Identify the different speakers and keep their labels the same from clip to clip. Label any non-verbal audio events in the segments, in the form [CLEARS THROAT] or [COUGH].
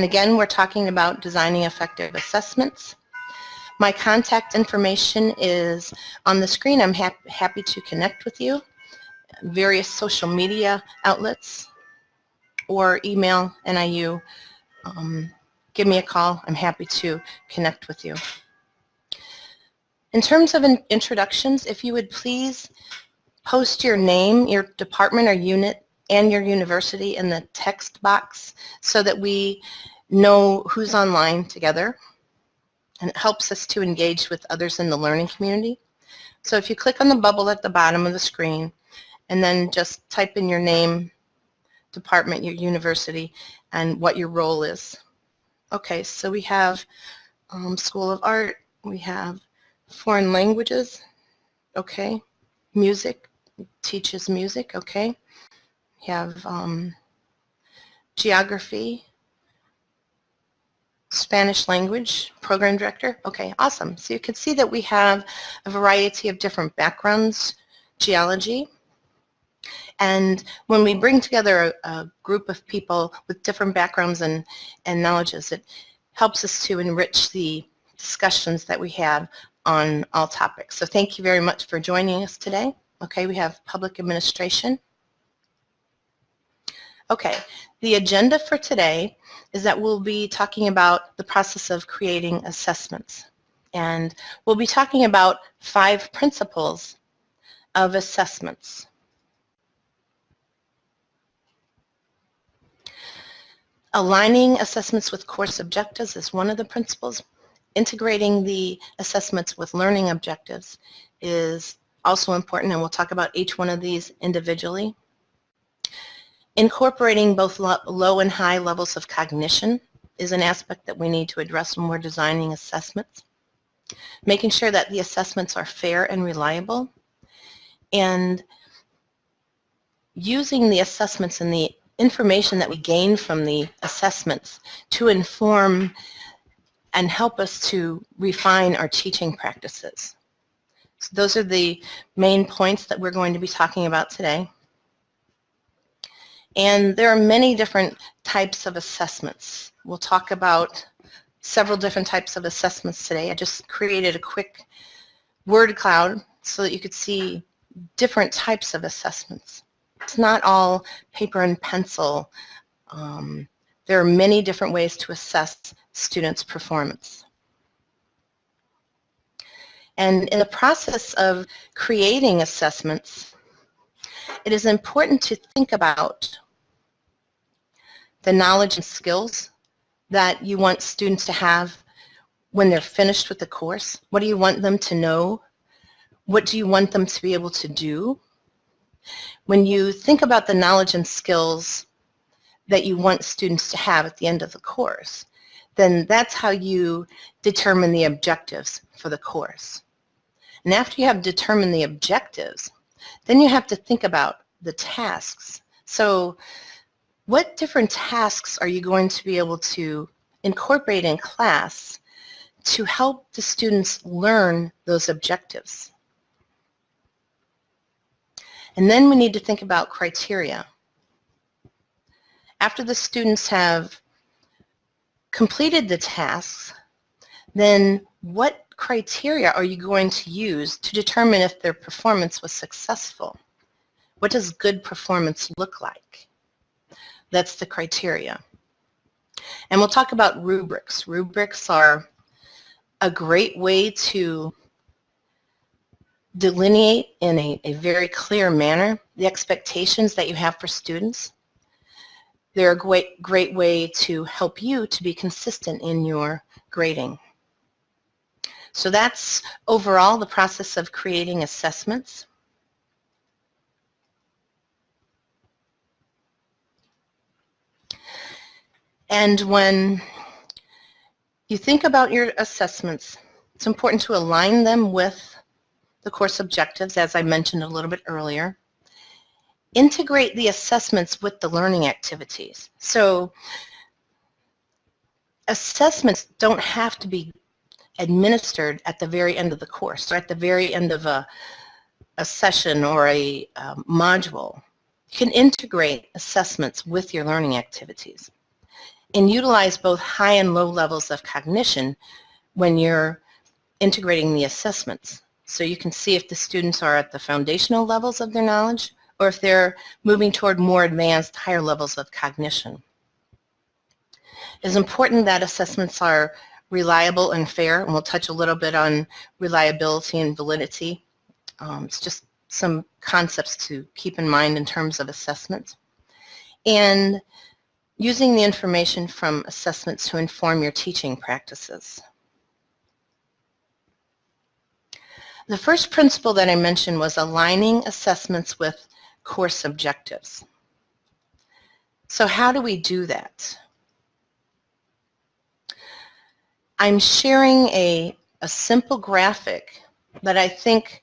Speaker 1: And again, we're talking about designing effective assessments. My contact information is on the screen. I'm hap happy to connect with you. Various social media outlets or email NIU. Um, give me a call. I'm happy to connect with you. In terms of in introductions, if you would please post your name, your department or unit, and your university in the text box so that we know who's online together. And it helps us to engage with others in the learning community. So if you click on the bubble at the bottom of the screen and then just type in your name, department, your university, and what your role is. Okay, so we have um, School of Art, we have foreign languages, okay, music, teaches music, okay. Have um, geography, Spanish language program director. Okay, awesome. So you can see that we have a variety of different backgrounds, geology, and when we bring together a, a, group of people with different backgrounds and, and knowledges, it helps us to enrich the discussions that we have on all topics. So thank you very much for joining us today. Okay, we have public administration. Okay, the agenda for today is that we'll be talking about the process of creating assessments. And we'll be talking about five principles of assessments. Aligning assessments with course objectives is one of the principles. Integrating the assessments with learning objectives is also important, and we'll talk about each one of these individually. Incorporating both low and high levels of cognition is an aspect that we need to address when we're designing assessments. Making sure that the assessments are fair and reliable, and using the assessments and the information that we gain from the assessments to inform and help us to refine our teaching practices. So those are the main points that we're going to be talking about today. And there are many different types of assessments. We'll talk about several different types of assessments today. I just created a quick word cloud so that you could see different types of assessments. It's not all paper and pencil. Um, there are many different ways to assess students' performance. And in the process of creating assessments, it is important to think about the knowledge and skills that you want students to have when they're finished with the course. What do you want them to know? What do you want them to be able to do? When you think about the knowledge and skills that you want students to have at the end of the course, then that's how you determine the objectives for the course. And after you have determined the objectives, then you have to think about the tasks. So what different tasks are you going to be able to incorporate in class to help the students learn those objectives? And then we need to think about criteria. After the students have completed the tasks, then what criteria are you going to use to determine if their performance was successful? What does good performance look like? That's the criteria. And we'll talk about rubrics. Rubrics are a great way to delineate in a, a very clear manner the expectations that you have for students. They're a great, great way to help you to be consistent in your grading. So that's overall the process of creating assessments. And when you think about your assessments, it's important to align them with the course objectives, as I mentioned a little bit earlier. Integrate the assessments with the learning activities. So assessments don't have to be administered at the very end of the course or at the very end of a, a session or a um, module. You can integrate assessments with your learning activities. and utilize both high and low levels of cognition when you're integrating the assessments. So you can see if the students are at the foundational levels of their knowledge or if they're moving toward more advanced, higher levels of cognition. It's important that assessments are reliable and fair, and we'll touch a little bit on reliability and validity. Um, it's just some concepts to keep in mind in terms of assessments. And using the information from assessments to inform your teaching practices. The first principle that I mentioned was aligning assessments with course objectives. So how do we do that? I'm sharing a, a simple graphic that I think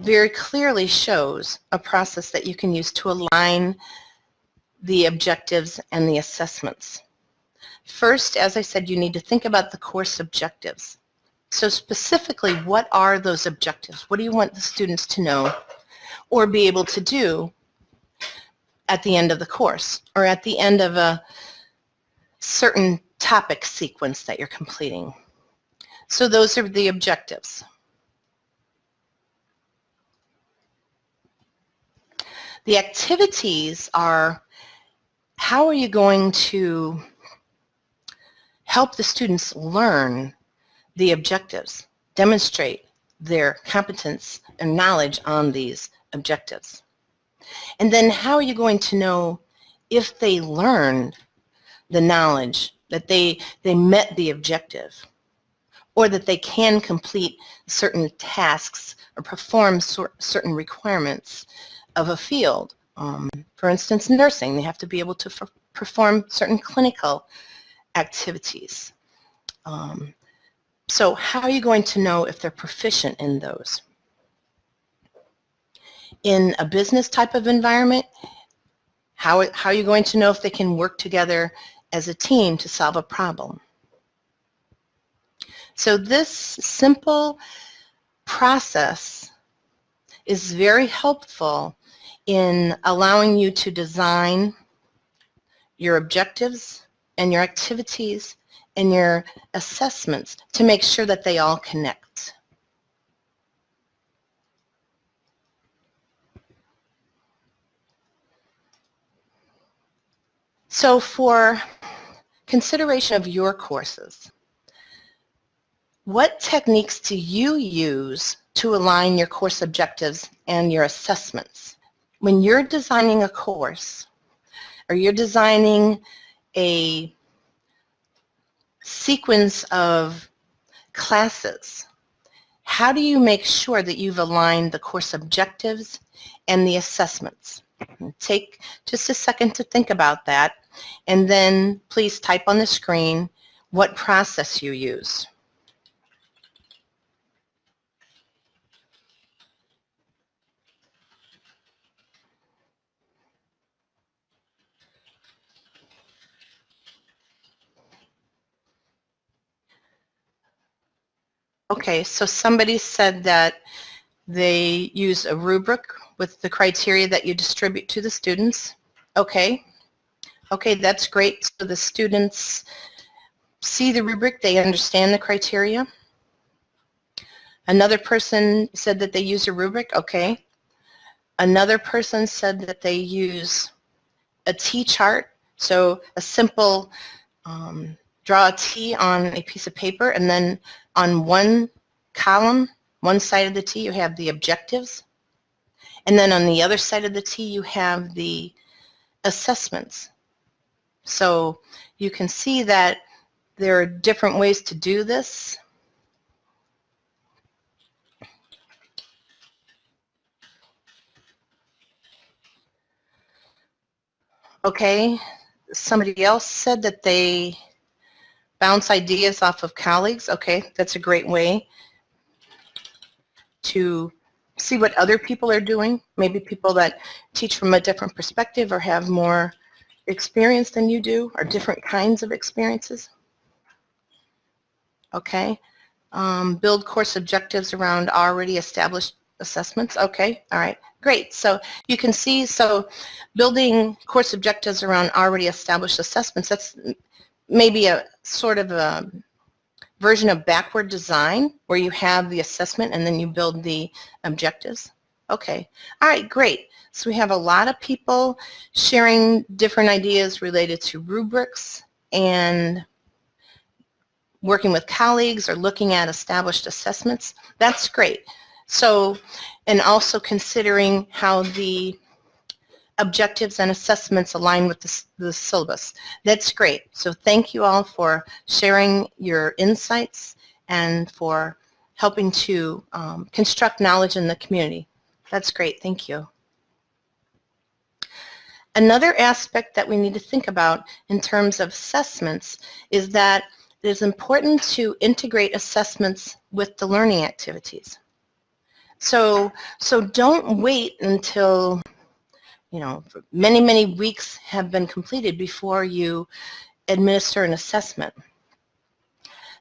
Speaker 1: very clearly shows a process that you can use to align the objectives and the assessments. First, as I said, you need to think about the course objectives. So specifically, what are those objectives? What do you want the students to know or be able to do at the end of the course or at the end of a certain topic sequence that you're completing. So those are the objectives. The activities are how are you going to help the students learn the objectives, demonstrate their competence and knowledge on these objectives. And then how are you going to know if they learned the knowledge that they, they met the objective or that they can complete certain tasks or perform certain requirements of a field. Um, for instance, nursing, they have to be able to perform certain clinical activities. Um, so how are you going to know if they're proficient in those? In a business type of environment, how, how are you going to know if they can work together as a team to solve a problem. So this simple process is very helpful in allowing you to design your objectives and your activities and your assessments to make sure that they all connect. So for consideration of your courses, what techniques do you use to align your course objectives and your assessments? When you're designing a course or you're designing a sequence of classes, how do you make sure that you've aligned the course objectives and the assessments? Take just a second to think about that and then please type on the screen what process you use. Okay, so somebody said that they use a rubric with the criteria that you distribute to the students. Okay, Okay, that's great. So the students see the rubric, they understand the criteria. Another person said that they use a rubric, okay. Another person said that they use a T-chart, so a simple um, draw a T on a piece of paper and then on one column, one side of the T you have the objectives and then on the other side of the T you have the assessments. So you can see that there are different ways to do this. Okay, somebody else said that they bounce ideas off of colleagues. Okay, that's a great way to see what other people are doing. Maybe people that teach from a different perspective or have more experience than you do or different kinds of experiences. Okay. Um, build course objectives around already established assessments. Okay, all right, great. So you can see, so building course objectives around already established assessments, that's maybe a sort of a version of backward design where you have the assessment and then you build the objectives. Okay, all right, great. So we have a lot of people sharing different ideas related to rubrics and working with colleagues or looking at established assessments. That's great. So, and also considering how the objectives and assessments align with the, the, syllabus. That's great. So thank you all for sharing your insights and for helping to um, construct knowledge in the community. That's great. Thank you. Another aspect that we need to think about in terms of assessments is that it is important to integrate assessments with the learning activities. So, so don't wait until, you know, many, many weeks have been completed before you administer an assessment.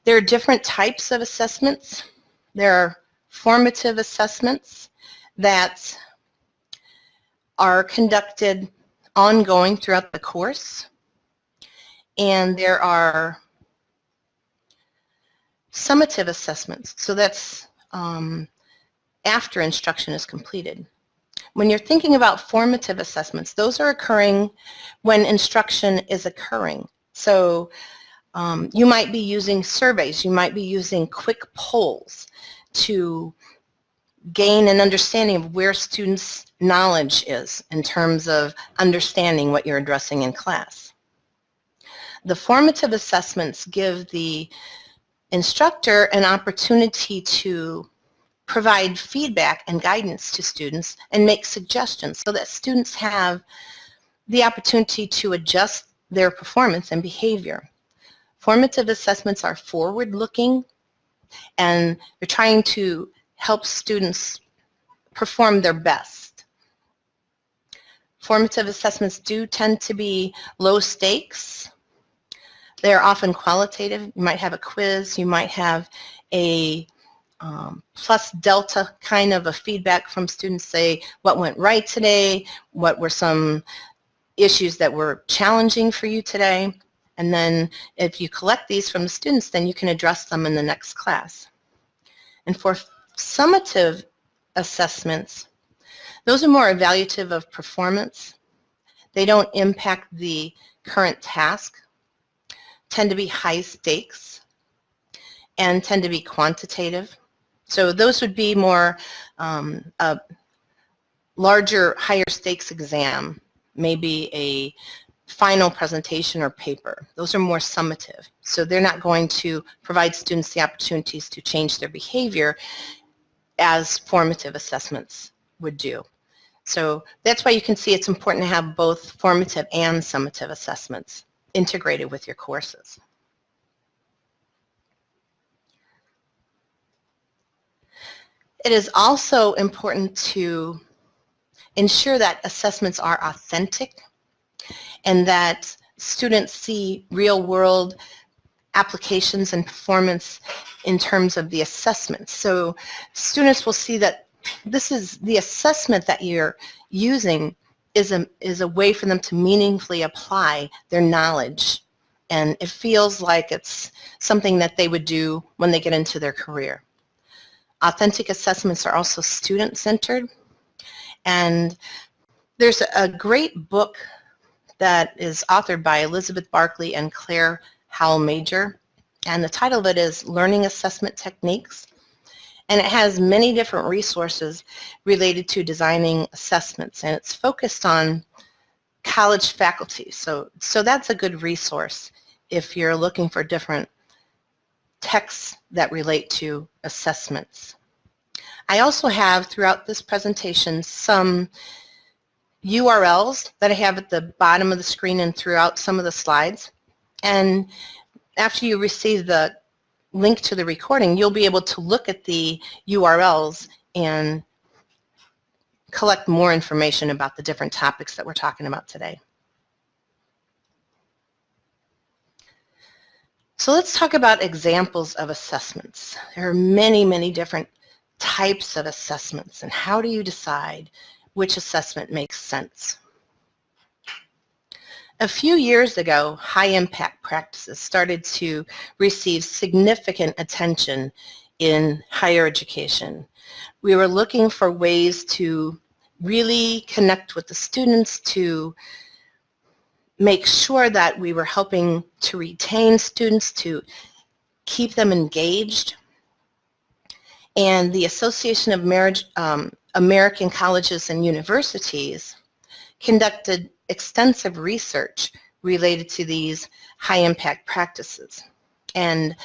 Speaker 1: There are different types of assessments. There are formative assessments that are conducted ongoing throughout the course. And there are summative assessments. So that's um, after instruction is completed. When you're thinking about formative assessments, those are occurring when instruction is occurring. So um, you might be using surveys, you might be using quick polls to gain an understanding of where students' knowledge is in terms of understanding what you're addressing in class. The formative assessments give the instructor an opportunity to provide feedback and guidance to students and make suggestions so that students have the opportunity to adjust their performance and behavior. Formative assessments are forward-looking and they're trying to help students perform their best. Formative assessments do tend to be low stakes. They're often qualitative. You might have a quiz, you might have a um, plus delta kind of a feedback from students say what went right today, what were some issues that were challenging for you today, and then if you collect these from the students, then you can address them in the next class. And for summative assessments, those are more evaluative of performance. They don't impact the current task, tend to be high stakes, and tend to be quantitative. So those would be more um, a larger, higher stakes exam, maybe a final presentation or paper. Those are more summative. So they're not going to provide students the opportunities to change their behavior as formative assessments would do. So that's why you can see it's important to have both formative and summative assessments integrated with your courses. It is also important to ensure that assessments are authentic and that students see real-world applications and performance in terms of the assessments. So students will see that this is the assessment that you're using is a, is a way for them to meaningfully apply their knowledge and it feels like it's something that they would do when they get into their career. Authentic assessments are also student-centered. And there's a great book that is authored by Elizabeth Barkley and Claire Howell Major. And the title of it is Learning Assessment Techniques. And it has many different resources related to designing assessments. And it's focused on college faculty. So, so that's a good resource if you're looking for different texts that relate to assessments. I also have throughout this presentation some URLs that I have at the bottom of the screen and throughout some of the slides. And after you receive the link to the recording, you'll be able to look at the URLs and collect more information about the different topics that we're talking about today. So let's talk about examples of assessments. There are many, many different types of assessments and how do you decide which assessment makes sense. A few years ago, high-impact practices started to receive significant attention in higher education. We were looking for ways to really connect with the students to make sure that we were helping to retain students, to keep them engaged. And the Association of Marriage, um, American Colleges and Universities conducted extensive research related to these high-impact practices. And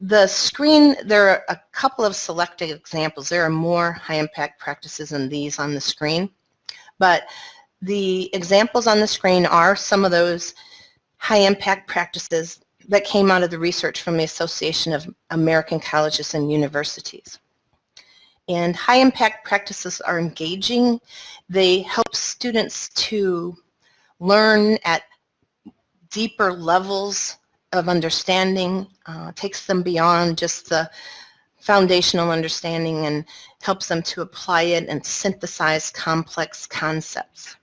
Speaker 1: the screen, there are a couple of selected examples. There are more high-impact practices than these on the screen. But the examples on the screen are some of those high-impact practices that came out of the research from the Association of American Colleges and Universities. And high-impact practices are engaging. They help students to learn at deeper levels of understanding, uh, takes them beyond just the foundational understanding and helps them to apply it and synthesize complex concepts.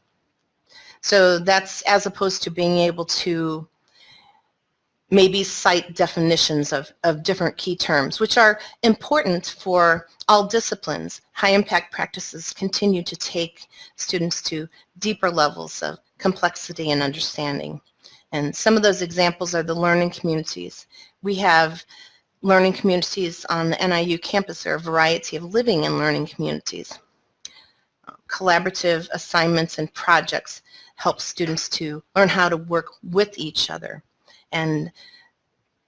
Speaker 1: So that's as opposed to being able to maybe cite definitions of, of different key terms, which are important for all disciplines. High-impact practices continue to take students to deeper levels of complexity and understanding. And some of those examples are the learning communities. We have learning communities on the NIU campus. There are a variety of living and learning communities. Collaborative assignments and projects help students to learn how to work with each other and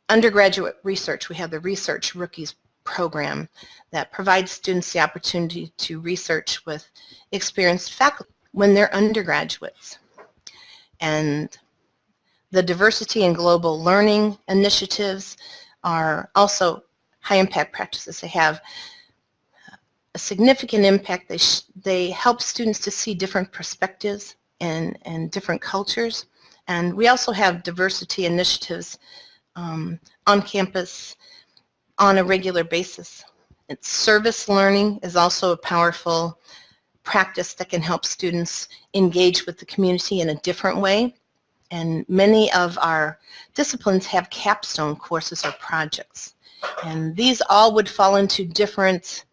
Speaker 1: undergraduate research, we have the Research Rookies program that provides students the opportunity to research with experienced faculty when they're undergraduates. And the diversity and global learning initiatives are also high impact practices. They have a significant impact. They, they help students to see different perspectives and, and different cultures. And we also have diversity initiatives um, on campus on a regular basis. It's service learning is also a powerful practice that can help students engage with the community in a different way. And many of our disciplines have capstone courses or projects. And these all would fall into different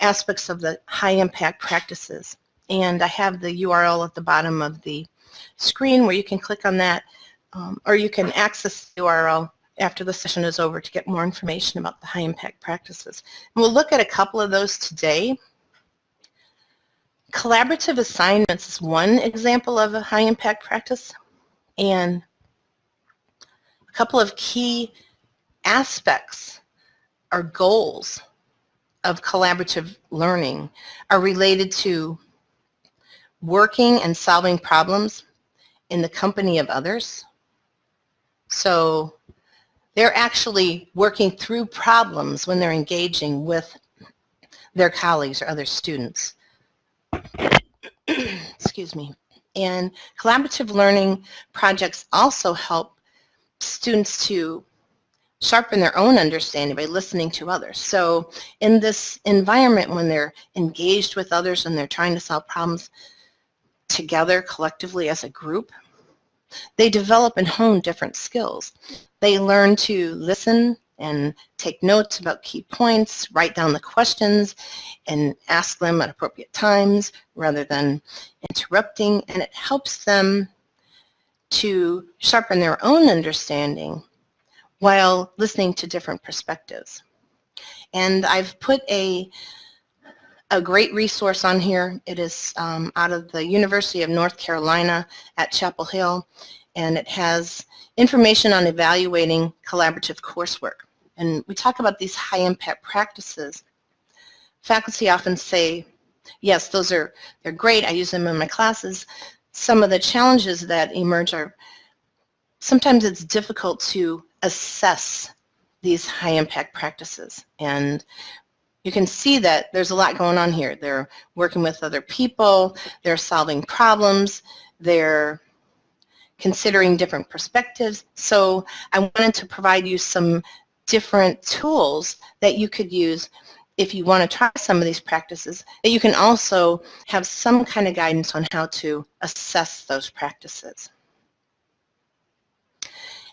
Speaker 1: aspects of the high impact practices. And I have the URL at the bottom of the screen where you can click on that um, or you can access the URL after the session is over to get more information about the high impact practices. And we'll look at a couple of those today. Collaborative assignments is one example of a high impact practice and a couple of key aspects or goals of collaborative learning are related to working and solving problems in the company of others. So they're actually working through problems when they're engaging with their colleagues or other students. [CLEARS THROAT] Excuse me. And collaborative learning projects also help students to sharpen their own understanding by listening to others. So in this environment when they're engaged with others and they're trying to solve problems together collectively as a group, they develop and hone different skills. They learn to listen and take notes about key points, write down the questions, and ask them at appropriate times rather than interrupting, and it helps them to sharpen their own understanding while listening to different perspectives. And I've put a, a great resource on here. It is um, out of the University of North Carolina at Chapel Hill, and it has information on evaluating collaborative coursework. And we talk about these high impact practices. Faculty often say, yes, those are they're great, I use them in my classes. Some of the challenges that emerge are sometimes it's difficult to assess these high impact practices. And you can see that there's a lot going on here. They're working with other people, they're solving problems, they're considering different perspectives. So I wanted to provide you some different tools that you could use if you want to try some of these practices, that you can also have some kind of guidance on how to assess those practices.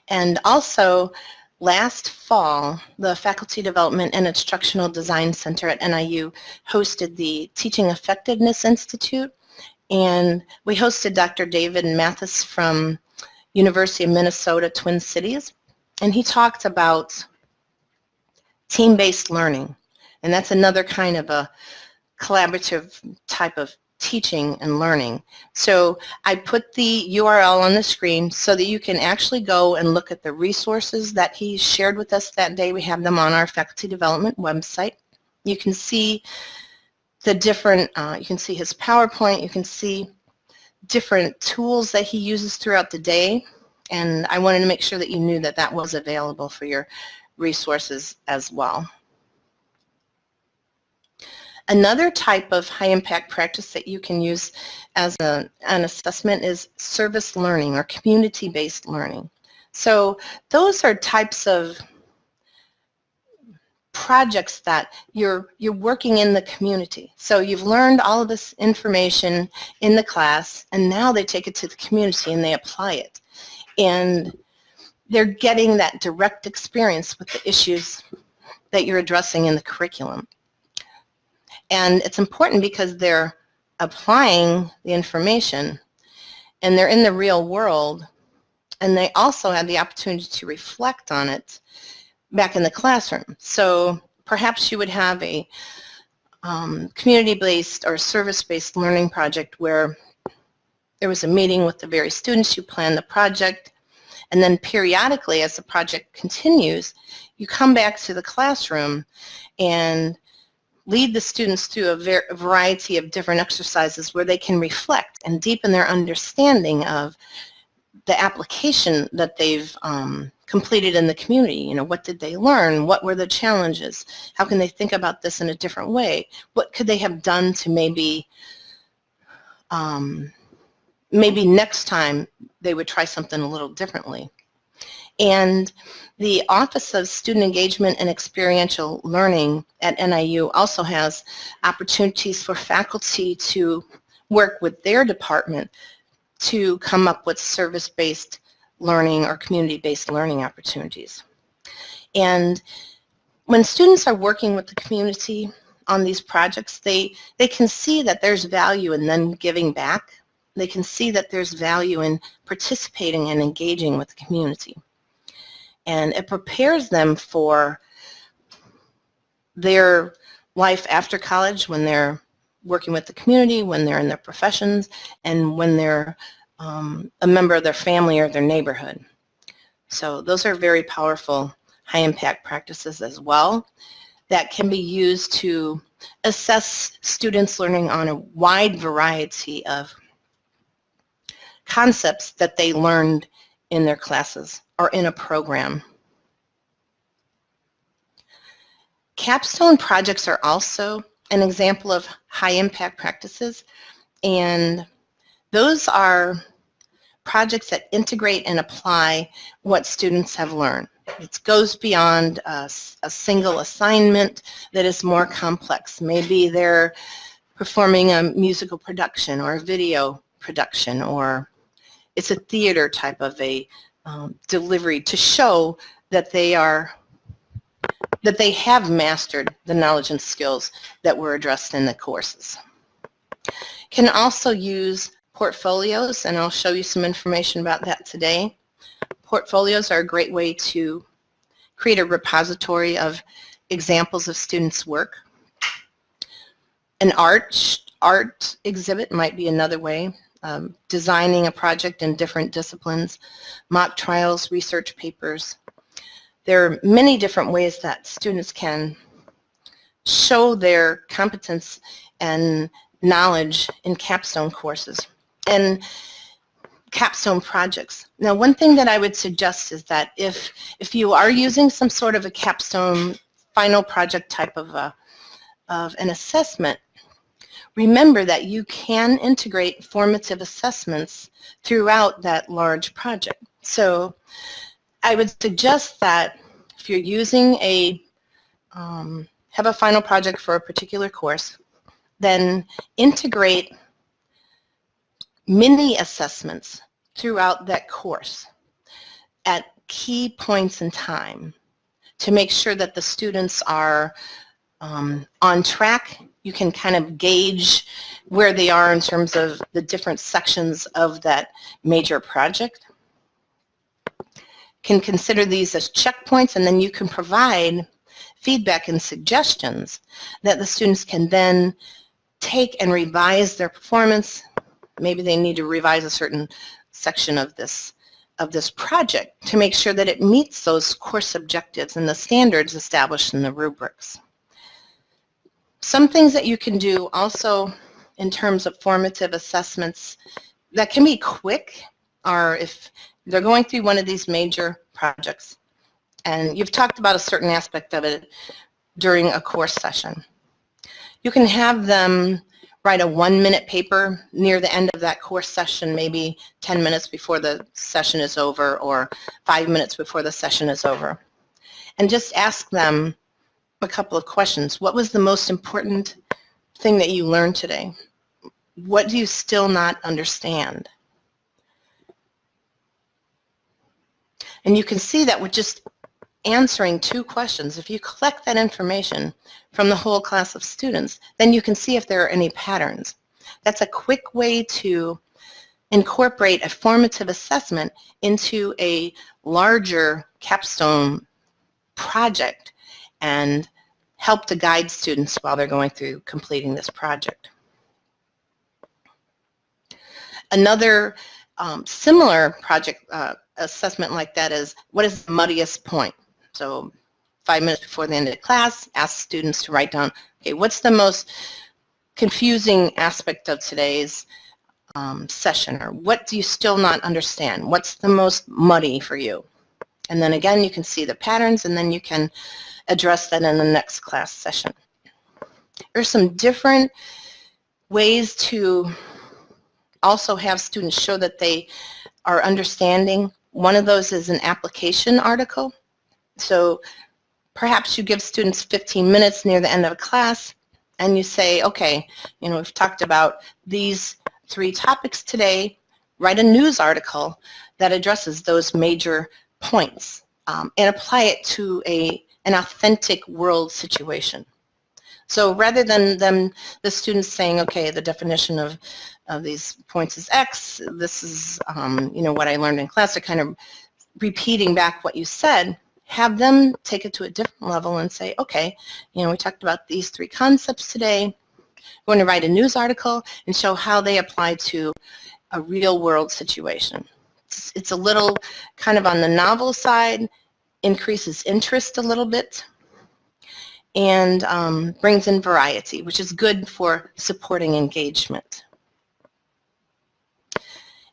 Speaker 1: And also, last fall, the Faculty Development and Instructional Design Center at NIU hosted the Teaching Effectiveness Institute, and we hosted Dr. David Mathis from University of Minnesota Twin Cities, and he talked about team-based learning. And that's another kind of a collaborative type of teaching and learning. So I put the URL on the screen so that you can actually go and look at the resources that he shared with us that day. We have them on our faculty development website. You can see the different, uh, you can see his PowerPoint, you can see different tools that he uses throughout the day. And I wanted to make sure that you knew that that was available for your resources as well. Another type of high impact practice that you can use as a, an assessment is service learning or community-based learning. So those are types of projects that you're you're working in the community. So you've learned all of this information in the class and now they take it to the community and they apply it. And they're getting that direct experience with the issues that you're addressing in the curriculum. And it's important because they're applying the information and they're in the real world and they also have the opportunity to reflect on it back in the classroom. So perhaps you would have a um, community-based or service-based learning project where there was a meeting with the various students, you plan the project, and then periodically as the project continues, you come back to the classroom and lead the students through a, variety of different exercises where they can reflect and deepen their understanding of the application that they've um, completed in the community. You know, what did they learn? What were the challenges? How can they think about this in a different way? What could they have done to maybe, um, maybe next time they would try something a little differently? And the Office of Student Engagement and Experiential Learning at NIU also has opportunities for faculty to work with their department to come up with service-based learning or community-based learning opportunities. And when students are working with the community on these projects, they, they can see that there's value in them giving back. They can see that there's value in participating and engaging with the community and it prepares them for their life after college when they're working with the community, when they're in their professions, and when they're um, a member of their family or their neighborhood. So those are very powerful high impact practices as well that can be used to assess students learning on a wide variety of concepts that they learned in their classes or in a program. Capstone projects are also an example of high impact practices and those are projects that integrate and apply what students have learned. It goes beyond a, a, single assignment that is more complex. Maybe they're performing a musical production or a video production or it's a theater type of a um, delivery to show that they are that they have mastered the knowledge and skills that were addressed in the courses. Can also use portfolios and I'll show you some information about that today. Portfolios are a great way to create a repository of examples of students' work. An art, art exhibit might be another way um, designing a project in different disciplines, mock trials, research papers. There are many different ways that students can show their competence and knowledge in capstone courses and capstone projects. Now one thing that I would suggest is that if, if you are using some sort of a capstone final project type of, a, of an assessment, remember that you can integrate formative assessments throughout that large project. So I would suggest that if you're using a um, have a final project for a particular course, then integrate mini assessments throughout that course at key points in time to make sure that the students are um, on track. You can kind of gauge where they are in terms of the different sections of that major project. Can consider these as checkpoints and then you can provide feedback and suggestions that the students can then take and revise their performance. Maybe they need to revise a certain section of this of this project to make sure that it meets those course objectives and the standards established in the rubrics. Some things that you can do also in terms of formative assessments that can be quick are if they're going through one of these major projects and you've talked about a certain aspect of it during a course session. You can have them write a one-minute paper near the end of that course session, maybe 10 minutes before the session is over or five minutes before the session is over. And just ask them a couple of questions. What was the most important thing that you learned today? What do you still not understand? And you can see that with just answering two questions, if you collect that information from the whole class of students, then you can see if there are any patterns. That's a quick way to incorporate a formative assessment into a larger capstone project and help to guide students while they're going through completing this project. Another um, similar project uh, assessment like that is what is the muddiest point? So five minutes before the end of the class, ask students to write down, okay, what's the most confusing aspect of today's um, session or what do you still not understand? What's the most muddy for you? And then again, you can see the patterns and then you can address that in the next class session. There are some different ways to also have students show that they are understanding. One of those is an application article. So perhaps you give students 15 minutes near the end of a class and you say, okay, you know, we've talked about these three topics today. Write a news article that addresses those major points um, and apply it to a, an authentic world situation. So rather than them, the students saying, okay, the definition of, of these points is X, this is, um, you know, what I learned in class, they're kind of repeating back what you said, have them take it to a different level and say, okay, you know, we talked about these three concepts today. We're going to write a news article and show how they apply to a real world situation. It's, it's a little kind of on the novel side, increases interest a little bit, and um, brings in variety, which is good for supporting engagement.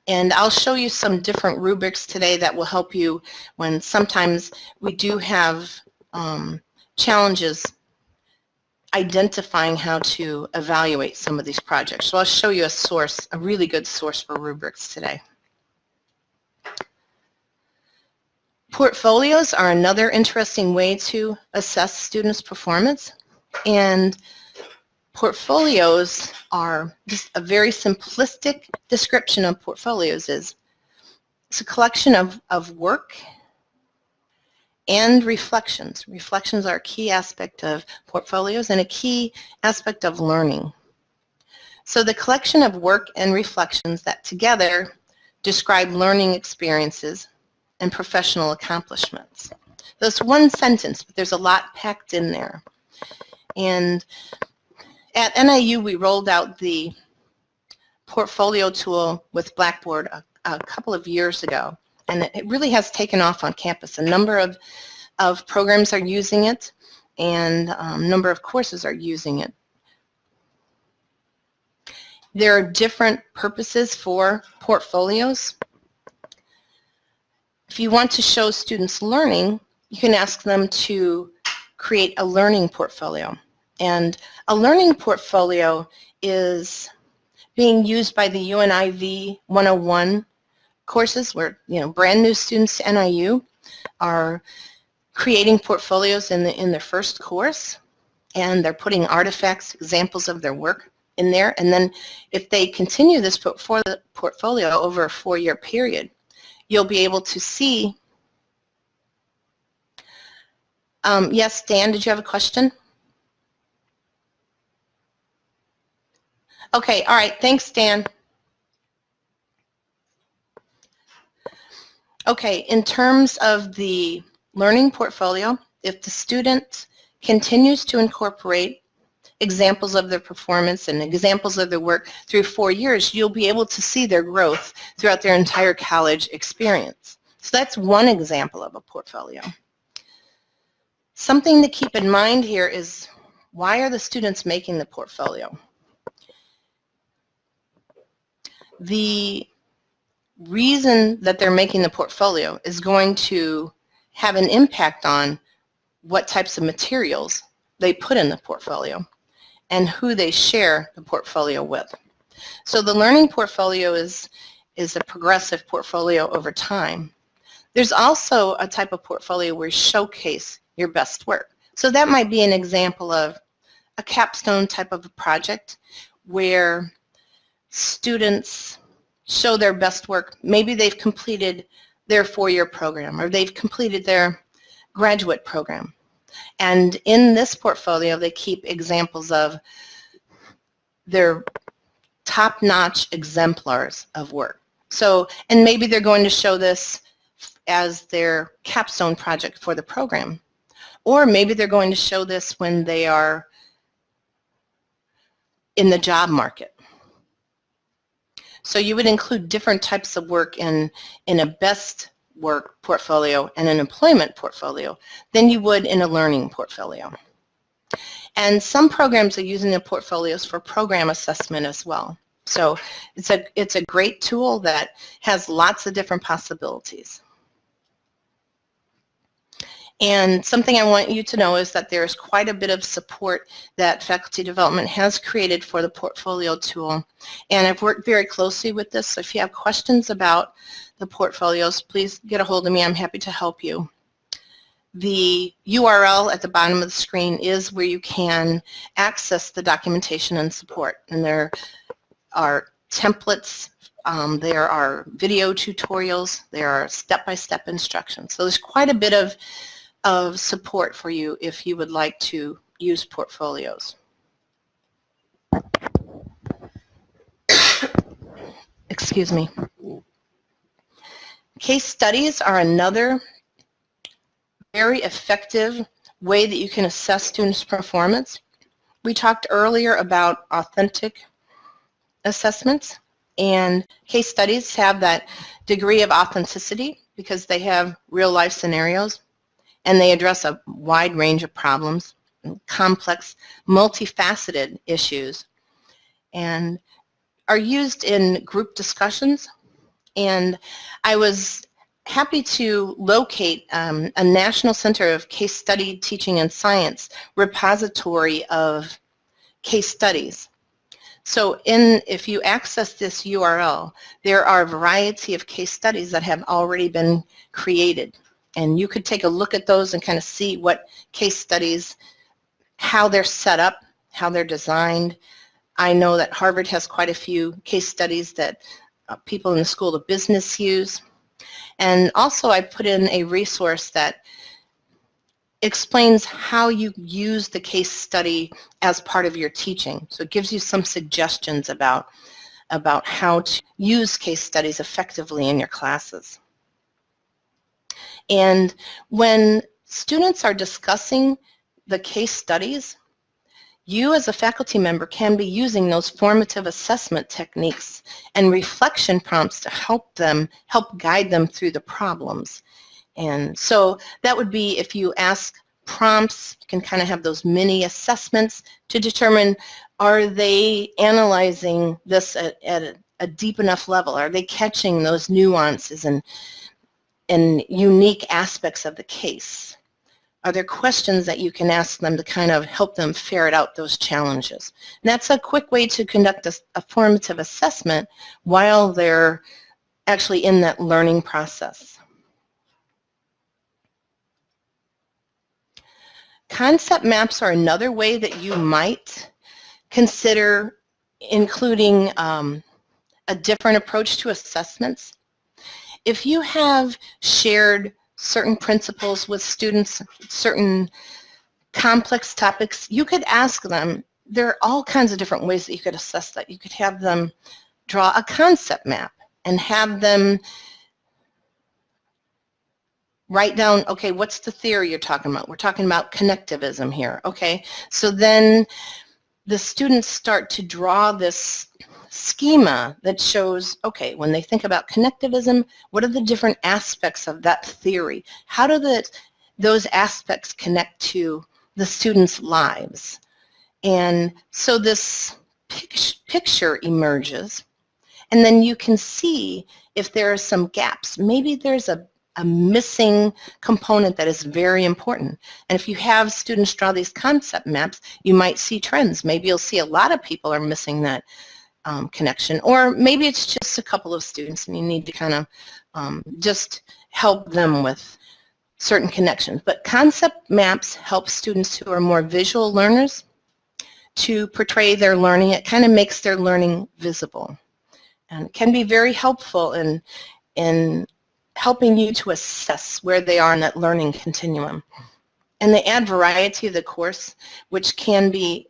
Speaker 1: And I'll show you some different rubrics today that will help you when sometimes we do have um, challenges identifying how to evaluate some of these projects. So I'll show you a source, a really good source for rubrics today. Portfolios are another interesting way to assess students' performance. And portfolios are just a very simplistic description of portfolios is it's a collection of, of work and reflections. Reflections are a key aspect of portfolios and a key aspect of learning. So the collection of work and reflections that together describe learning experiences and professional accomplishments. That's one sentence, but there's a lot packed in there. And at NIU, we rolled out the portfolio tool with Blackboard a, a couple of years ago, and it really has taken off on campus. A number of, of programs are using it, and a um, number of courses are using it. There are different purposes for portfolios. If you want to show students learning, you can ask them to create a learning portfolio. And a learning portfolio is being used by the UNIV 101 courses where, you know, brand new students to NIU are creating portfolios in, the, in their first course. and they're putting artifacts, examples of their work in there. And then if they continue this portfolio over a four-year period, you'll be able to see. Um, yes, Dan, did you have a question? Okay, all right, thanks, Dan. Okay, in terms of the learning portfolio, if the student continues to incorporate examples of their performance and examples of their work through four years, you'll be able to see their growth throughout their entire college experience. So that's one example of a portfolio. Something to keep in mind here is why are the students making the portfolio? The reason that they're making the portfolio is going to have an impact on what types of materials they put in the portfolio and who they share the portfolio with. So the learning portfolio is, is a progressive portfolio over time. There's also a type of portfolio where you showcase your best work. So that might be an example of a capstone type of a project where students show their best work. Maybe they've completed their four-year program or they've completed their graduate program. And in this portfolio, they keep examples of their top-notch exemplars of work. So, and maybe they're going to show this as their capstone project for the program. Or maybe they're going to show this when they are in the job market. So you would include different types of work in, in a best work portfolio and an employment portfolio than you would in a learning portfolio. And some programs are using the portfolios for program assessment as well. So it's a, it's a great tool that has lots of different possibilities. And something I want you to know is that there's quite a bit of support that faculty development has created for the portfolio tool. And I've worked very closely with this, so if you have questions about the portfolios, please get a hold of me. I'm happy to help you. The URL at the bottom of the screen is where you can access the documentation and support. And there are templates, um, there are video tutorials, there are step-by-step -step instructions. So there's quite a bit of of support for you if you would like to use portfolios. [COUGHS] Excuse me. Case studies are another very effective way that you can assess students' performance. We talked earlier about authentic assessments and case studies have that degree of authenticity because they have real life scenarios and they address a wide range of problems, complex, multifaceted issues, and are used in group discussions. And I was happy to locate um, a National Center of Case Study Teaching and Science repository of case studies. So in, if you access this URL, there are a variety of case studies that have already been created and you could take a look at those and kind of see what case studies, how they're set up, how they're designed. I know that Harvard has quite a few case studies that Uh, people in the School of Business use. And also I put in a resource that explains how you use the case study as part of your teaching. So it gives you some suggestions about, about how to use case studies effectively in your classes. And when students are discussing the case studies, you as a faculty member can be using those formative assessment techniques and reflection prompts to help them, help guide them through the problems. And so that would be if you ask prompts, you can kind of have those mini assessments to determine are they analyzing this at, at a, a deep enough level? Are they catching those nuances and and unique aspects of the case? Are there questions that you can ask them to kind of help them ferret out those challenges? And that's a quick way to conduct a, a formative assessment while they're actually in that learning process. Concept maps are another way that you might consider including um, a different approach to assessments. If you have shared certain principles with students, certain complex topics, you could ask them, there are all kinds of different ways that you could assess that. You could have them draw a concept map and have them write down, okay, what's the theory you're talking about? We're talking about connectivism here, okay? So then the students start to draw this schema that shows, okay, when they think about connectivism, what are the different aspects of that theory? How do the, those aspects connect to the students' lives? And so this picture emerges, and then you can see if there are some gaps. Maybe there's a a missing component that is very important. And if you have students draw these concept maps, you might see trends. Maybe you'll see a lot of people are missing that um, connection. Or maybe it's just a couple of students and you need to kind of um, just help them with certain connections. But concept maps help students who are more visual learners to portray their learning. It kind of makes their learning visible and can be very helpful in, in helping you to assess where they are in that learning continuum. And they add variety to the course, which can be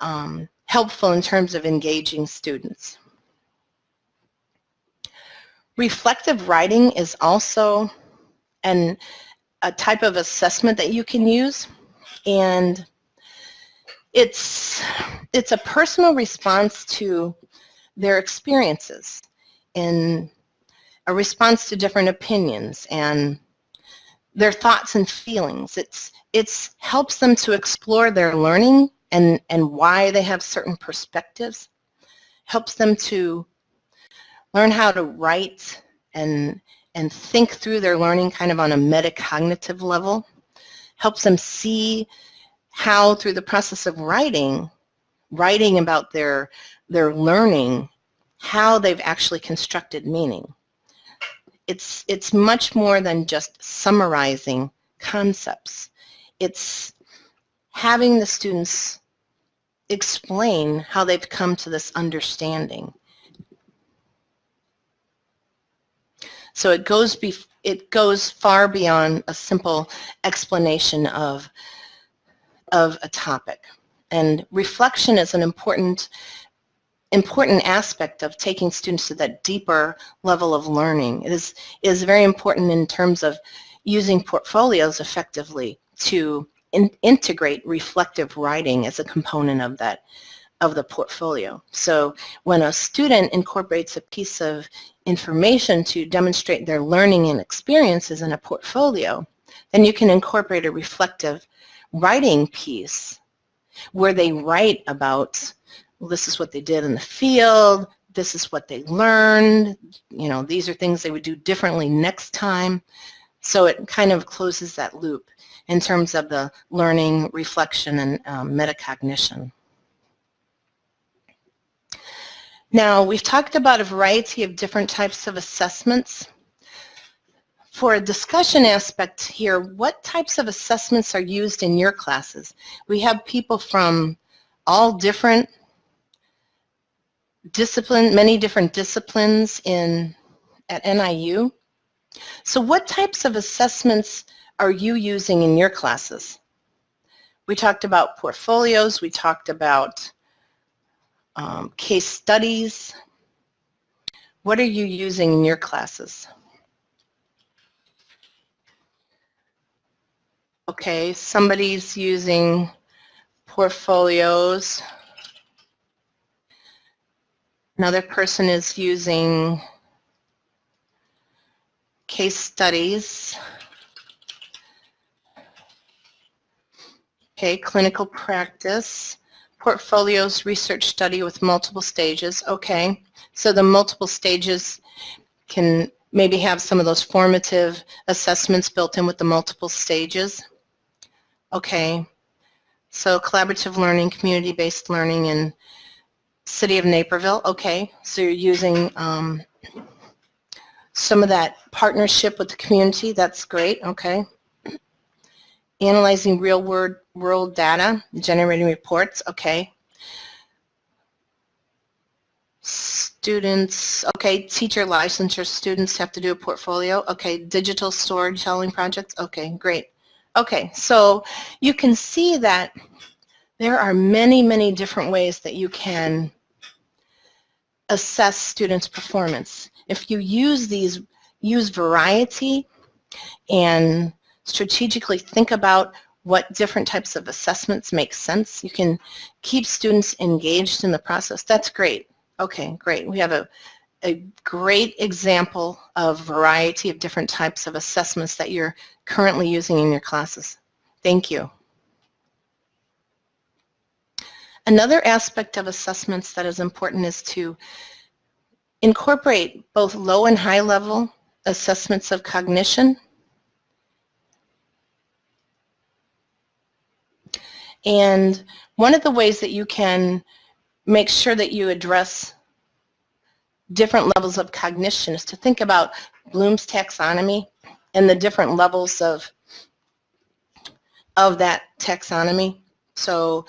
Speaker 1: um, helpful in terms of engaging students. Reflective writing is also an, a type of assessment that you can use. And it's, it's a personal response to their experiences in a response to different opinions and their thoughts and feelings. It's, it's helps them to explore their learning and, and why they have certain perspectives. Helps them to learn how to write and, and think through their learning kind of on a metacognitive level. Helps them see how through the process of writing, writing about their, their learning, how they've actually constructed meaning it's, it's much more than just summarizing concepts. It's having the students explain how they've come to this understanding. So it goes, it goes far beyond a simple explanation of, of a topic. And reflection is an important important aspect of taking students to that deeper level of learning. It is, is very important in terms of using portfolios effectively to in, integrate reflective writing as a component of that of the portfolio. So when a student incorporates a piece of information to demonstrate their learning and experiences in a portfolio, then you can incorporate a reflective writing piece where they write about this is what they did in the field, this is what they learned, you know, these are things they would do differently next time. So it kind of closes that loop in terms of the learning, reflection, and um, metacognition. Now, we've talked about a variety of different types of assessments. For a discussion aspect here, what types of assessments are used in your classes? We have people from all different discipline, many different disciplines in at NIU. So what types of assessments are you using in your classes? We talked about portfolios, we talked about um, case studies. What are you using in your classes? Okay, somebody's using portfolios. Another person is using case studies. Okay, clinical practice, portfolios, research study with multiple stages. Okay, so the multiple stages can maybe have some of those formative assessments built in with the multiple stages. Okay, so collaborative learning, community-based learning, and City of Naperville, okay. So you're using um, some of that partnership with the community. That's great, okay. Analyzing real world, world data, generating reports, okay. Students, okay, teacher licensure students have to do a portfolio. Okay, digital storytelling projects. Okay, great. Okay, so you can see that there are many, many different ways that you can assess students' performance. If you use these, use variety and strategically think about what different types of assessments make sense, you can keep students engaged in the process. That's great. Okay, great. We have a, a great example of variety of different types of assessments that you're currently using in your classes. Thank you. Another aspect of assessments that is important is to incorporate both low and high level assessments of cognition and one of the ways that you can make sure that you address different levels of cognition is to think about Bloom's taxonomy and the different levels of of that taxonomy. So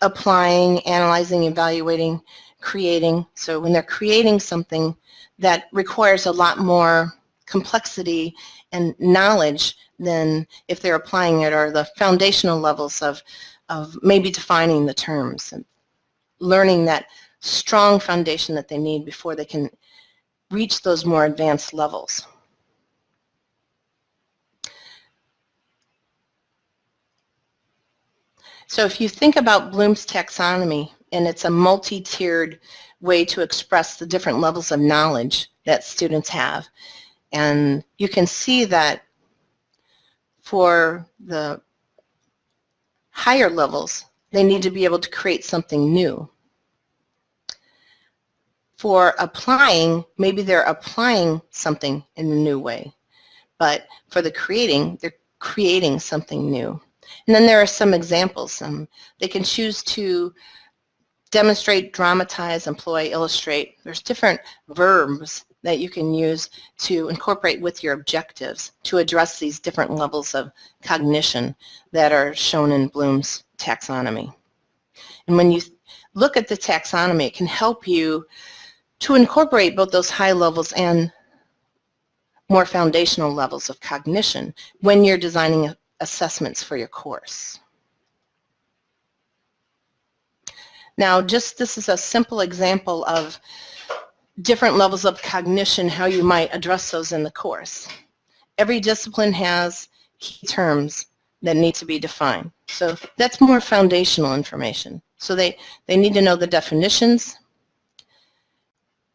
Speaker 1: applying, analyzing, evaluating, creating. So when they're creating something that requires a lot more complexity and knowledge than if they're applying it or the foundational levels of, of maybe defining the terms and learning that strong foundation that they need before they can reach those more advanced levels. So if you think about Bloom's taxonomy, and it's a multi-tiered way to express the different levels of knowledge that students have. And you can see that for the higher levels, they need to be able to create something new. For applying, maybe they're applying something in a new way. But for the creating, they're creating something new. And then there are some examples. Um, they can choose to demonstrate, dramatize, employ, illustrate. There's different verbs that you can use to incorporate with your objectives to address these different levels of cognition that are shown in Bloom's taxonomy. And when you look at the taxonomy, it can help you to incorporate both those high levels and more foundational levels of cognition when you're designing assessments for your course. Now, just this is a simple example of different levels of cognition, how you might address those in the course. Every discipline has key terms that need to be defined. So that's more foundational information. So they, they need to know the definitions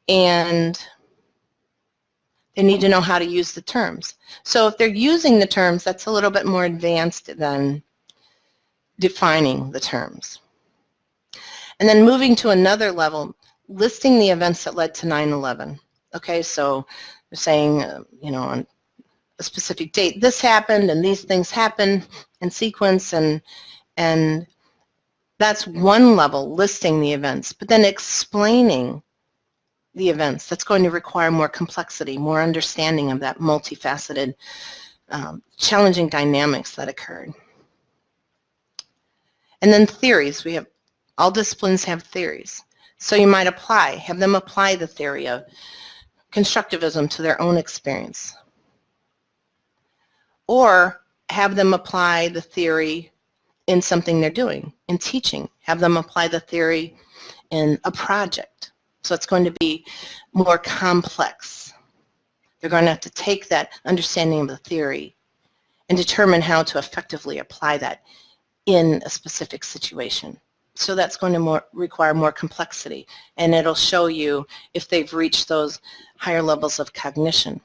Speaker 1: and they need to know how to use the terms. So if they're using the terms, that's a little bit more advanced than defining the terms. And then moving to another level, listing the events that led to 9-11. Okay, so they're saying, uh, you know, on a specific date, this happened and these things happened in sequence and, and that's one level, listing the events, but then explaining the events. That's going to require more complexity, more understanding of that multifaceted, um, challenging dynamics that occurred. And then theories. We have all disciplines have theories. So you might apply, have them apply the theory of constructivism to their own experience. Or have them apply the theory in something they're doing, in teaching. Have them apply the theory in a project. So it's going to be more complex. They're going to have to take that understanding of the theory and determine how to effectively apply that in a specific situation. So that's going to more, require more complexity and it'll show you if they've reached those higher levels of cognition.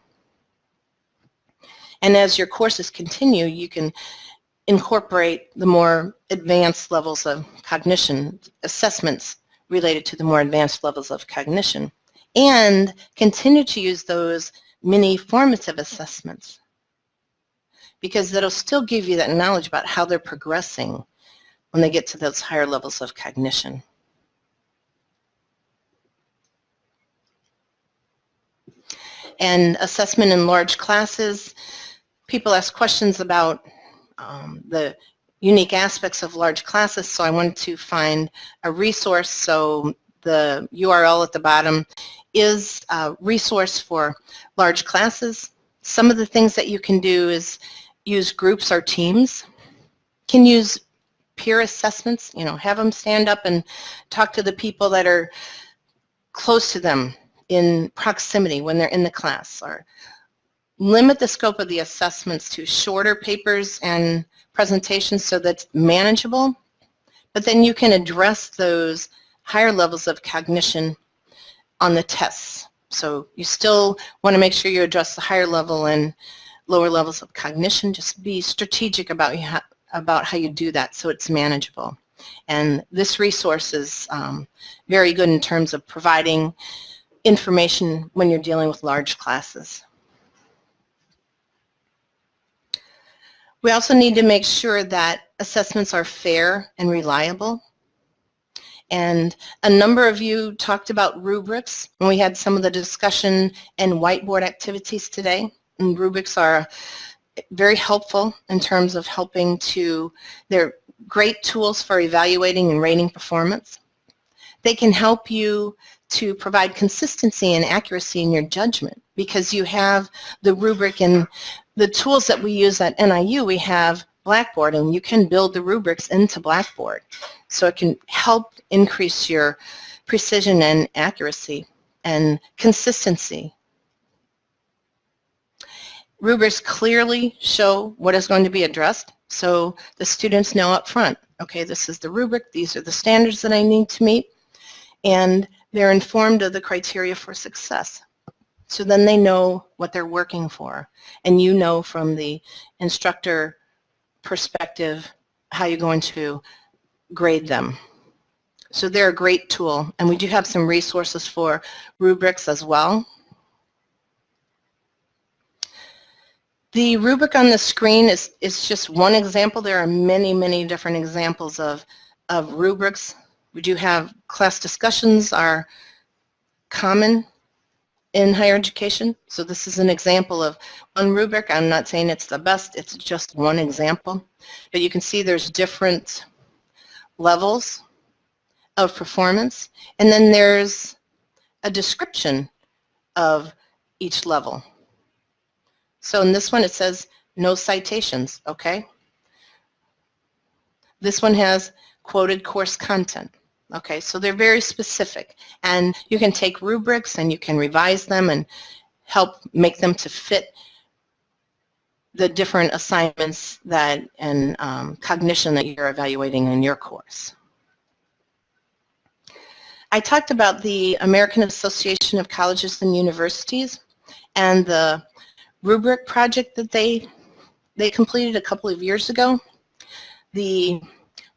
Speaker 1: And as your courses continue, you can incorporate the more advanced levels of cognition assessments related to the more advanced levels of cognition and continue to use those mini formative assessments because that'll still give you that knowledge about how they're progressing when they get to those higher levels of cognition. And assessment in large classes, people ask questions about um, the unique aspects of large classes, so I wanted to find a resource. So the URL at the bottom is a resource for large classes. Some of the things that you can do is use groups or teams. Can use peer assessments, you know, have them stand up and talk to the people that are close to them in proximity when they're in the class or limit the scope of the assessments to shorter papers and presentations so that's manageable, but then you can address those higher levels of cognition on the tests. So you still want to make sure you address the higher level and lower levels of cognition. Just be strategic about, about how you do that so it's manageable. And this resource is um, very good in terms of providing information when you're dealing with large classes. We also need to make sure that assessments are fair and reliable. And a number of you talked about rubrics when we had some of the discussion and whiteboard activities today. And rubrics are very helpful in terms of helping to, they're great tools for evaluating and rating performance. They can help you to provide consistency and accuracy in your judgment because you have the rubric and the tools that we use at NIU, we have Blackboard and you can build the rubrics into Blackboard. So it can help increase your precision and accuracy and consistency. Rubrics clearly show what is going to be addressed so the students know up front, okay, this is the rubric, these are the standards that I need to meet, and they're informed of the criteria for success. So then they know what they're working for. And you know from the instructor perspective how you're going to grade them. So they're a great tool. And we do have some resources for rubrics as well. The rubric on the screen is, is just one example. There are many, many different examples of, of rubrics. We do have class discussions are common in higher education. So this is an example of one rubric. I'm not saying it's the best, it's just one example. But you can see there's different levels of performance. And then there's a description of each level. So in this one it says no citations, okay? This one has quoted course content. Okay, so they're very specific. And you can take rubrics and you can revise them and help make them to fit the different assignments that and um, cognition that you're evaluating in your course. I talked about the American Association of Colleges and Universities and the rubric project that they they completed a couple of years ago. The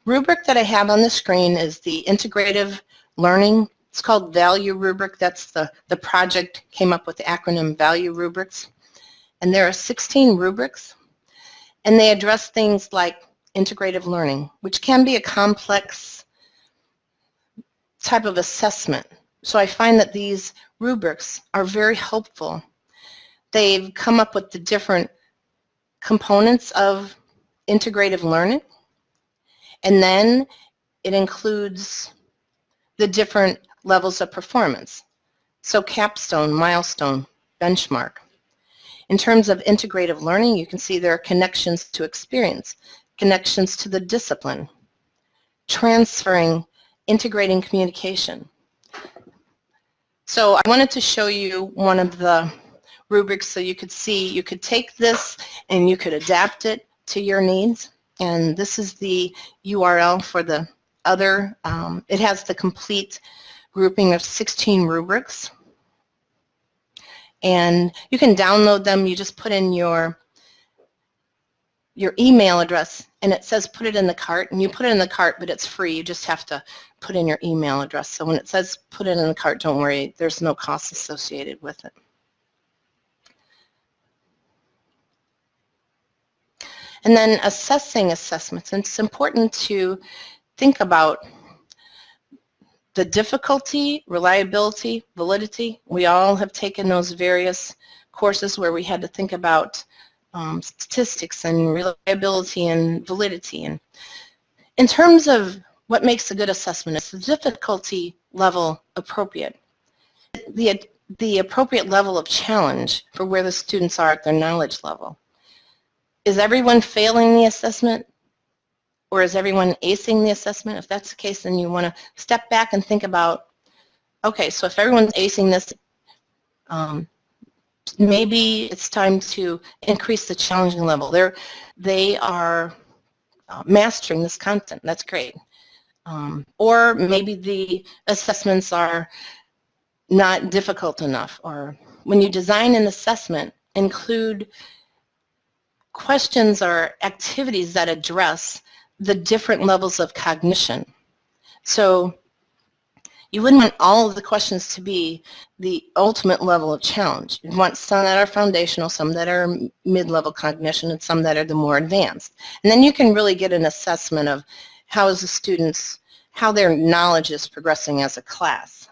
Speaker 1: rubric that I have on the screen is the integrative learning. It's called value rubric. That's the, the project came up with the acronym value rubrics. And there are 16 rubrics. And they address things like integrative learning, which can be a complex type of assessment. So I find that these rubrics are very helpful. They've come up with the different components of integrative learning and then it includes the different levels of performance. So capstone, milestone, benchmark. In terms of integrative learning, you can see there are connections to experience, connections to the discipline, transferring, integrating communication. So I wanted to show you one of the rubrics so you could see, you could take this and you could adapt it to your needs. And this is the URL for the other. Um, it has the complete grouping of 16 rubrics. And you can download them. You just put in your your email address and it says put it in the cart and you put it in the cart but it's free you just have to put in your email address so when it says put it in the cart don't worry there's no cost associated with it And then assessing assessments. And it's important to think about the difficulty, reliability, validity. We all have taken those various courses where we had to think about um, statistics and reliability and validity. And in terms of what makes a good assessment, it's the difficulty level appropriate. The, the appropriate level of challenge for where the students are at their knowledge level. Is everyone failing the assessment? Or is everyone acing the assessment? If that's the case, then you want to step back and think about, okay, so if everyone's acing this, um, maybe it's time to increase the challenging level. They're, they are uh, mastering this content. That's great. Um, or maybe the assessments are not difficult enough. Or when you design an assessment, include questions are activities that address the different levels of cognition. So you wouldn't want all of the questions to be the ultimate level of challenge. You'd want some that are foundational, some that are mid-level cognition, and some that are the more advanced. And then you can really get an assessment of how is the students, how their knowledge is progressing as a class.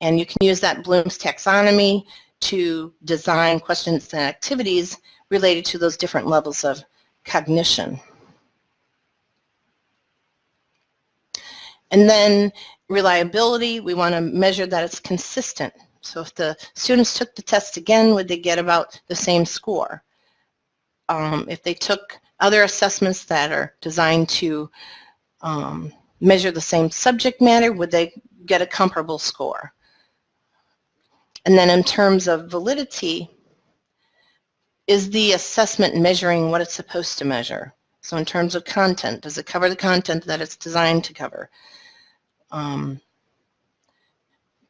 Speaker 1: And you can use that Bloom's taxonomy to design questions and activities related to those different levels of cognition. And then reliability, we want to measure that it's consistent. So if the students took the test again, would they get about the same score? Um, if they took other assessments that are designed to um, measure the same subject matter, would they get a comparable score? And then in terms of validity, is the assessment measuring what it's supposed to measure? So in terms of content, does it cover the content that it's designed to cover? um,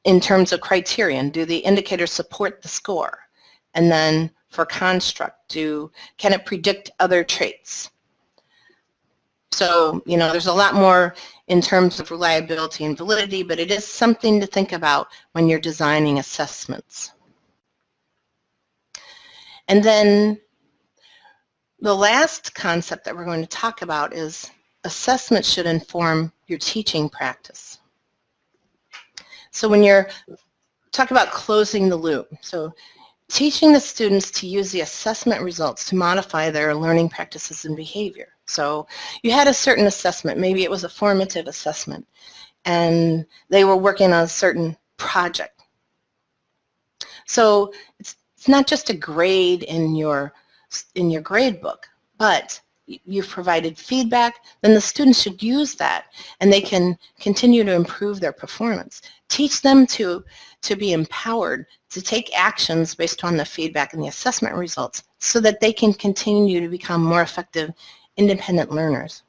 Speaker 1: in terms of criterion, do the indicators support the score? And then for construct, do can it predict other traits? So, you know, there's a lot more in terms of reliability and validity, but it is something to think about when you're designing assessments. And then the last concept that we're going to talk about is assessment should inform your teaching practice. So when you're talk about closing the loop, so teaching the students to use the assessment results to modify their learning practices and behavior. So you had a certain assessment, maybe it was a formative assessment, and they were working on a certain project. So it's, it's not just a grade in your, in your grade book, but you've provided feedback, then the students should use that and they can continue to improve their performance. Teach them to, to be empowered to take actions based on the feedback and the assessment results so that they can continue to become more effective independent learners.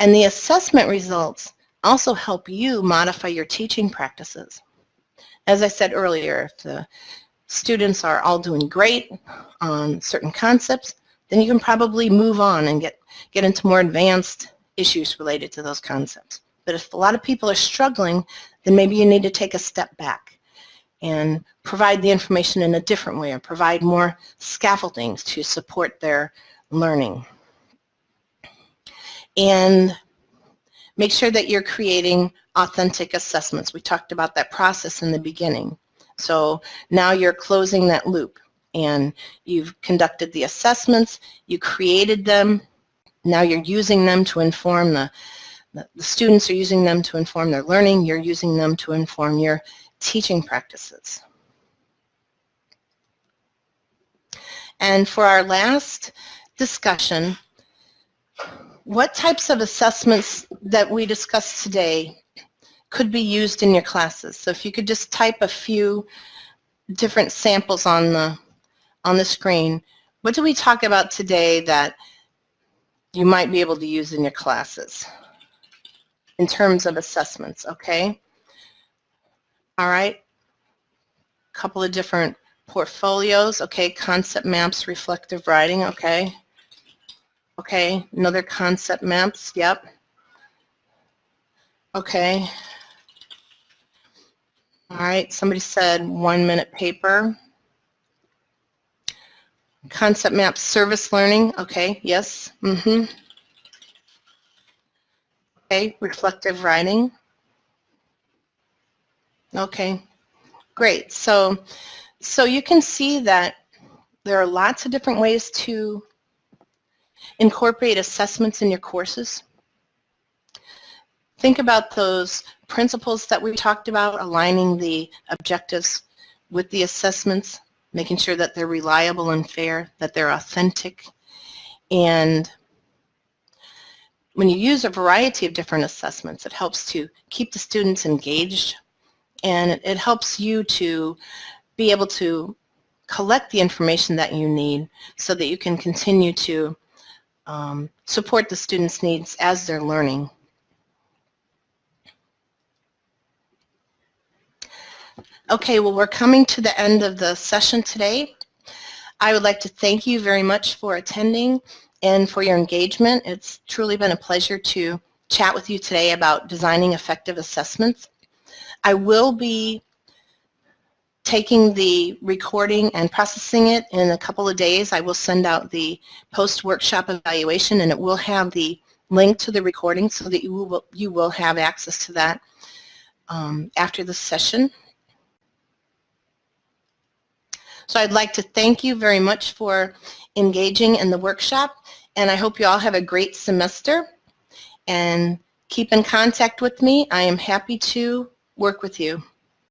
Speaker 1: And the assessment results also help you modify your teaching practices. As I said earlier, if the students are all doing great on certain concepts, then you can probably move on and get, get into more advanced issues related to those concepts. But if a lot of people are struggling, then maybe you need to take a step back and provide the information in a different way or provide more scaffoldings to support their learning. And make sure that you're creating authentic assessments. We talked about that process in the beginning. So now you're closing that loop and you've conducted the assessments, you created them, now you're using them to inform the, the, students are using them to inform their learning, you're using them to inform your teaching practices. And for our last discussion, what types of assessments that we discussed today could be used in your classes? So if you could just type a few different samples on the on the screen, what do we talk about today that you might be able to use in your classes in terms of assessments, okay? All right, a couple of different portfolios, okay, concept maps, reflective writing, okay. Okay, another concept maps, yep. Okay. All right, somebody said one minute paper. Concept map service learning, okay, yes. Mm-hmm. Okay, reflective writing. Okay, great. So, so you can see that there are lots of different ways to incorporate assessments in your courses. Think about those principles that we talked about, aligning the objectives with the assessments, making sure that they're reliable and fair, that they're authentic. And when you use a variety of different assessments, it helps to keep the students engaged and it, helps you to be able to collect the information that you need so that you can continue to um, support the students' needs as they're learning. Okay, well we're coming to the end of the session today. I would like to thank you very much for attending and for your engagement. It's truly been a pleasure to chat with you today about designing effective assessments. I will be taking the recording and processing it in a couple of days. I will send out the post-workshop evaluation and it will have the link to the recording so that you will, you will have access to that um, after the session. So I'd like to thank you very much for engaging in the workshop and I hope you all have a great semester and keep in contact with me. I am happy to work with you.